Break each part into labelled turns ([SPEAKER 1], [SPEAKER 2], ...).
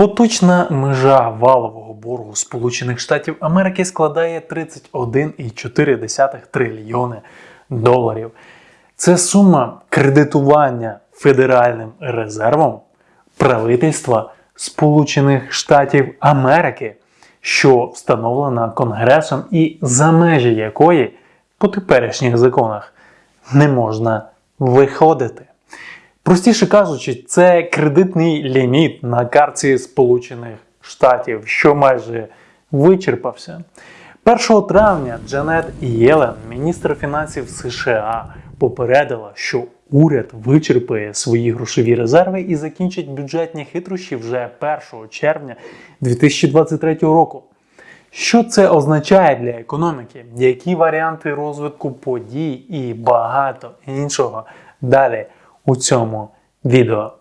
[SPEAKER 1] Поточна межа валового боргу Сполучених Штатів Америки складає 31,4 трильйони доларів. Це сума кредитування Федеральним резервом правительства Сполучених Штатів Америки, що встановлена Конгресом і за межі якої по теперішніх законах не можна виходити. Простіше кажучи, це кредитний ліміт на картці Сполучених Штатів, що майже вичерпався. 1 травня Джанет Єлен, міністр фінансів США, попередила, що уряд вичерпає свої грошові резерви і закінчить бюджетні хитрощі вже 1 червня 2023 року. Що це означає для економіки? Які варіанти розвитку подій і багато іншого далі у цьому відео.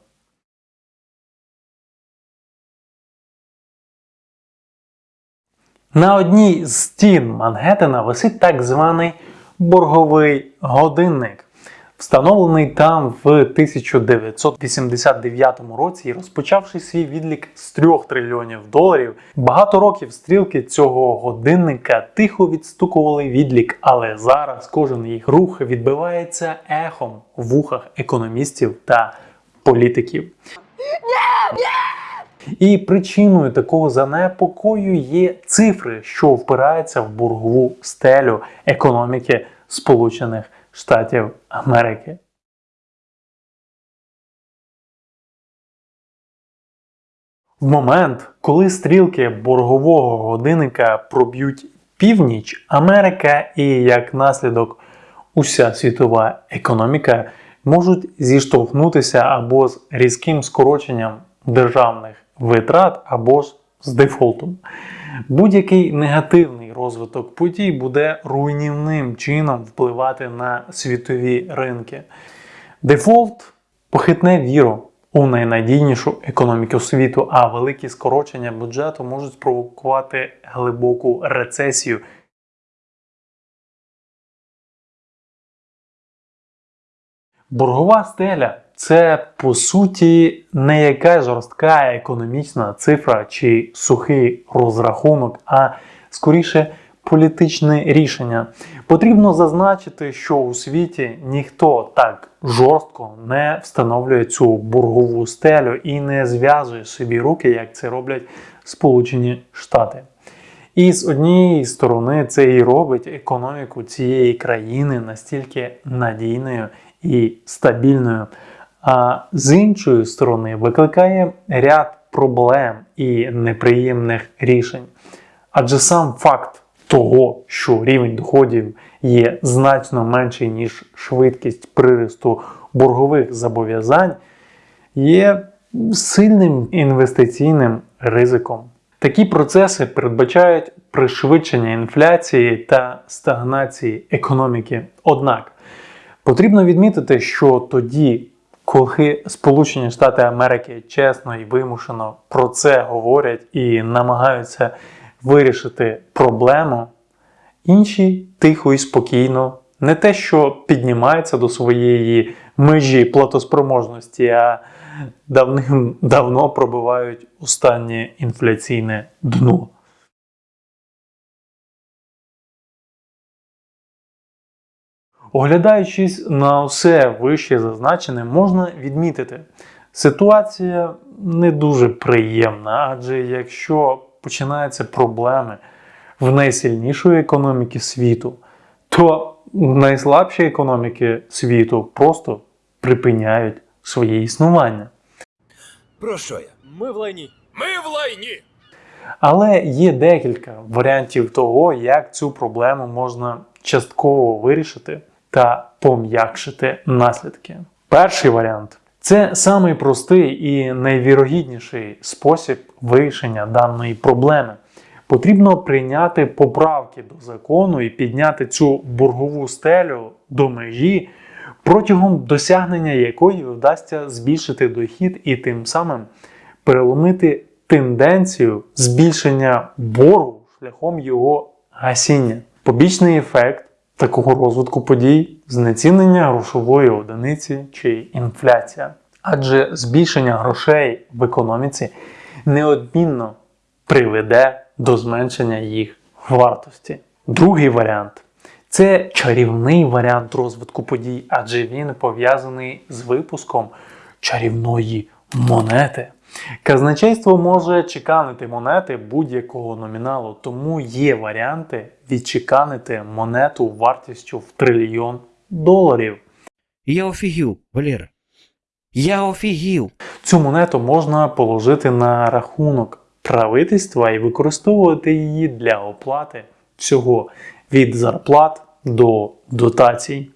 [SPEAKER 1] На одній з стін Мангеттена висить так званий борговий годинник. Встановлений там в 1989 році і розпочавши свій відлік з 3 трильйонів доларів, багато років стрілки цього годинника тихо відстукували відлік, але зараз кожен їх рух відбивається ехом в вухах економістів та політиків. І причиною такого занепокою є цифри, що впираються в боргову стелю економіки Сполучених Штатів Америки. В момент, коли стрілки боргового годинника проб'ють північ, Америка і як наслідок уся світова економіка можуть зіштовхнутися або з різким скороченням державних витрат, або ж з дефолтом. Будь-який негативний розвиток подій буде руйнівним чином впливати на світові ринки. Дефолт похитне віру у найнадійнішу економіку світу, а великі скорочення бюджету можуть спровокувати глибоку рецесію. Боргова стеля це по суті не яка жорстка економічна цифра чи сухий розрахунок, а скоріше політичне рішення. Потрібно зазначити, що у світі ніхто так жорстко не встановлює цю боргову стелю і не зв'язує собі руки, як це роблять Сполучені Штати. І з однієї сторони це і робить економіку цієї країни настільки надійною і стабільною, а з іншої сторони викликає ряд проблем і неприємних рішень. Адже сам факт того, що рівень доходів є значно менший, ніж швидкість приросту боргових зобов'язань, є сильним інвестиційним ризиком. Такі процеси передбачають пришвидшення інфляції та стагнації економіки. Однак потрібно відмітити, що тоді, коли Сполучені Штати Америки чесно і вимушено про це говорять і намагаються вирішити проблему, інші тихо і спокійно, не те, що піднімаються до своєї межі платоспроможності, а давним-давно пробивають останнє інфляційне дно. Оглядаючись на все вище зазначене, можна відмітити, ситуація не дуже приємна, адже якщо починаються проблеми в найсильнішої економіки світу, то найслабші економіки світу просто припиняють своє існування.
[SPEAKER 2] Про що я?
[SPEAKER 3] Ми в лайні.
[SPEAKER 2] Ми в лайні!
[SPEAKER 1] Але є декілька варіантів того, як цю проблему можна частково вирішити та пом'якшити наслідки. Перший варіант це самий простий і найвірогідніший спосіб вирішення даної проблеми. Потрібно прийняти поправки до закону і підняти цю боргову стелю до межі, протягом досягнення якої вдасться збільшити дохід і тим самим переломити тенденцію збільшення боргу шляхом його гасіння. Побічний ефект такого розвитку подій знецінення грошової одиниці чи інфляція. Адже збільшення грошей в економіці неодмінно приведе до зменшення їх вартості. Другий варіант це чарівний варіант розвитку подій, адже він пов'язаний з випуском чарівної монети. Казначейство може чеканити монети будь-якого номіналу, тому є варіанти відчеканити монету вартістю в трильйон доларів.
[SPEAKER 3] Я офігів, Валера. Я офігів.
[SPEAKER 1] Цю монету можна положити на рахунок правительства і використовувати її для оплати всього від зарплат до дотацій.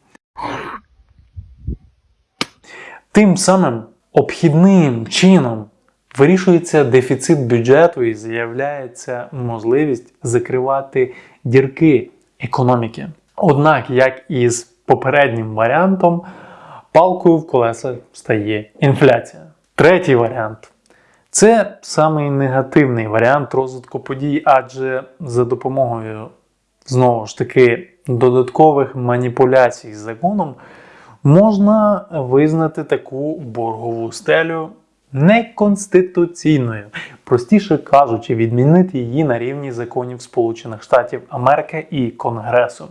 [SPEAKER 1] Тим самим обхідним чином вирішується дефіцит бюджету і з'являється можливість закривати дірки економіки. Однак, як і з попереднім варіантом, палкою в колеса стає інфляція. Третій варіант це самий негативний варіант розвитку подій, адже за допомогою знову ж таки додаткових маніпуляцій з законом можна визнати таку боргову стелю неконституційною, простіше кажучи, відмінити її на рівні законів Сполучених Штатів Америки і Конгресу.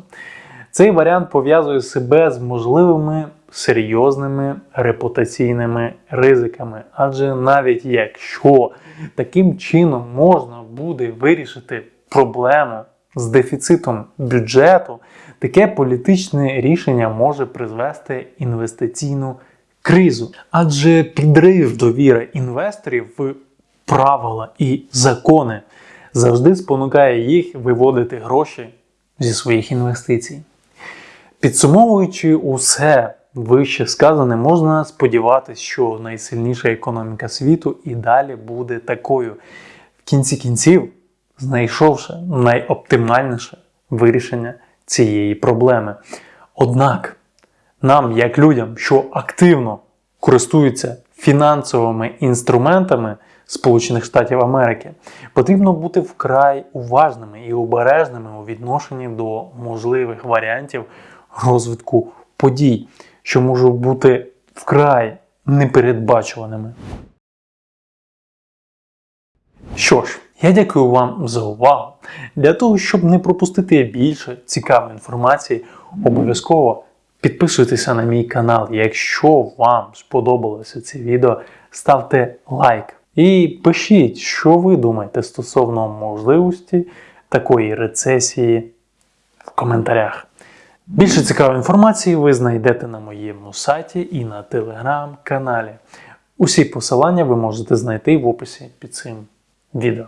[SPEAKER 1] Цей варіант пов'язує себе з можливими серйозними репутаційними ризиками, адже навіть якщо таким чином можна буде вирішити проблему з дефіцитом бюджету, таке політичне рішення може призвести інвестиційну кризу, адже підрив довіри інвесторів в правила і закони завжди спонукає їх виводити гроші зі своїх інвестицій. Підсумовуючи усе вище сказане, можна сподіватися, що найсильніша економіка світу і далі буде такою. В кінці кінців, знайшовши найоптимальніше вирішення цієї проблеми. Однак нам, як людям, що активно користуються фінансовими інструментами Сполучених Штатів Америки, потрібно бути вкрай уважними і обережними у відношенні до можливих варіантів розвитку подій, що можуть бути вкрай непередбачуваними. Що ж, я дякую вам за увагу. Для того, щоб не пропустити більше цікавої інформації, обов'язково підписуйтеся на мій канал. Якщо вам сподобалося це відео, ставте лайк і пишіть, що ви думаєте стосовно можливості такої рецесії в коментарях. Більше цікавої інформації ви знайдете на моєму сайті і на телеграм-каналі. Усі посилання ви можете знайти в описі під цим відео.